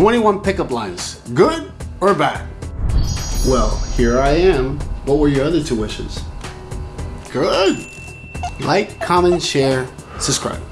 21 pickup lines. Good or bad? Well, here I am. What were your other two wishes? Good. Like, comment, share, subscribe.